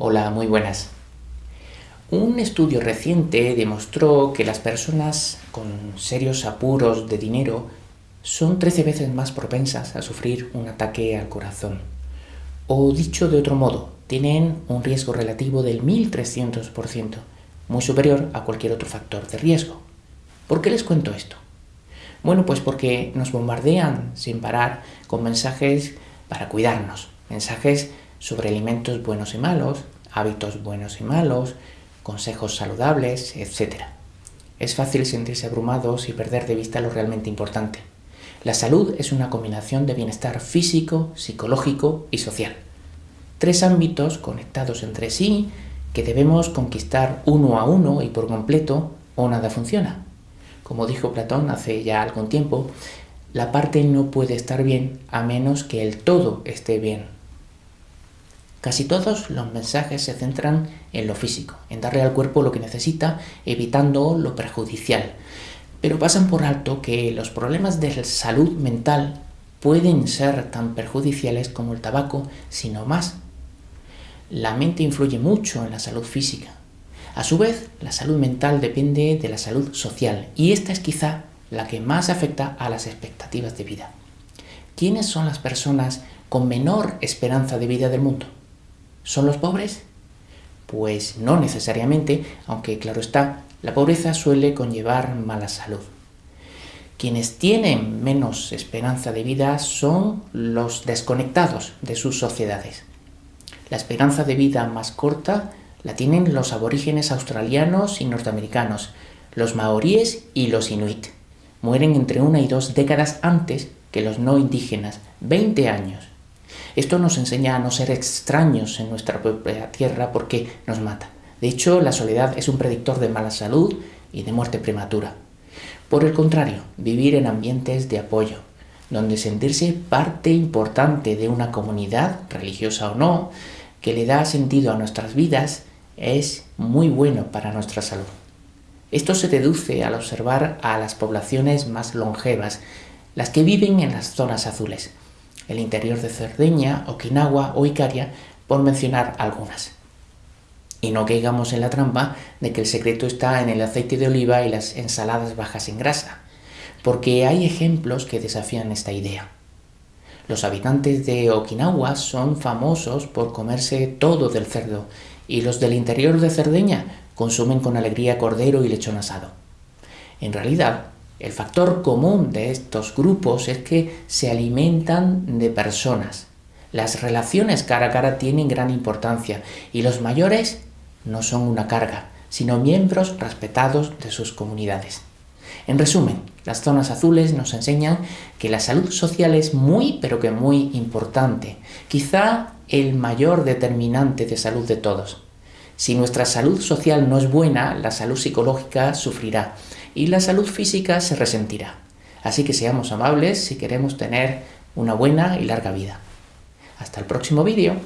Hola, muy buenas. Un estudio reciente demostró que las personas con serios apuros de dinero son 13 veces más propensas a sufrir un ataque al corazón. O dicho de otro modo, tienen un riesgo relativo del 1300%, muy superior a cualquier otro factor de riesgo. ¿Por qué les cuento esto? Bueno, pues porque nos bombardean sin parar con mensajes para cuidarnos, mensajes sobre alimentos buenos y malos, hábitos buenos y malos, consejos saludables, etc. Es fácil sentirse abrumados y perder de vista lo realmente importante. La salud es una combinación de bienestar físico, psicológico y social. Tres ámbitos conectados entre sí que debemos conquistar uno a uno y por completo o nada funciona. Como dijo Platón hace ya algún tiempo, la parte no puede estar bien a menos que el todo esté bien. Casi todos los mensajes se centran en lo físico, en darle al cuerpo lo que necesita, evitando lo perjudicial. Pero pasan por alto que los problemas de salud mental pueden ser tan perjudiciales como el tabaco, sino más. La mente influye mucho en la salud física. A su vez, la salud mental depende de la salud social y esta es quizá la que más afecta a las expectativas de vida. ¿Quiénes son las personas con menor esperanza de vida del mundo? ¿Son los pobres? Pues no necesariamente, aunque claro está, la pobreza suele conllevar mala salud. Quienes tienen menos esperanza de vida son los desconectados de sus sociedades. La esperanza de vida más corta la tienen los aborígenes australianos y norteamericanos, los maoríes y los inuit. Mueren entre una y dos décadas antes que los no indígenas, 20 años. Esto nos enseña a no ser extraños en nuestra propia tierra porque nos mata. De hecho, la soledad es un predictor de mala salud y de muerte prematura. Por el contrario, vivir en ambientes de apoyo, donde sentirse parte importante de una comunidad, religiosa o no, que le da sentido a nuestras vidas, es muy bueno para nuestra salud. Esto se deduce al observar a las poblaciones más longevas, las que viven en las zonas azules, el interior de Cerdeña, Okinawa o Icaria, por mencionar algunas. Y no caigamos en la trampa de que el secreto está en el aceite de oliva y las ensaladas bajas en grasa, porque hay ejemplos que desafían esta idea. Los habitantes de Okinawa son famosos por comerse todo del cerdo y los del interior de Cerdeña consumen con alegría cordero y lechón asado. En realidad, el factor común de estos grupos es que se alimentan de personas. Las relaciones cara a cara tienen gran importancia y los mayores no son una carga, sino miembros respetados de sus comunidades. En resumen, las zonas azules nos enseñan que la salud social es muy pero que muy importante, quizá el mayor determinante de salud de todos. Si nuestra salud social no es buena, la salud psicológica sufrirá y la salud física se resentirá. Así que seamos amables si queremos tener una buena y larga vida. Hasta el próximo vídeo.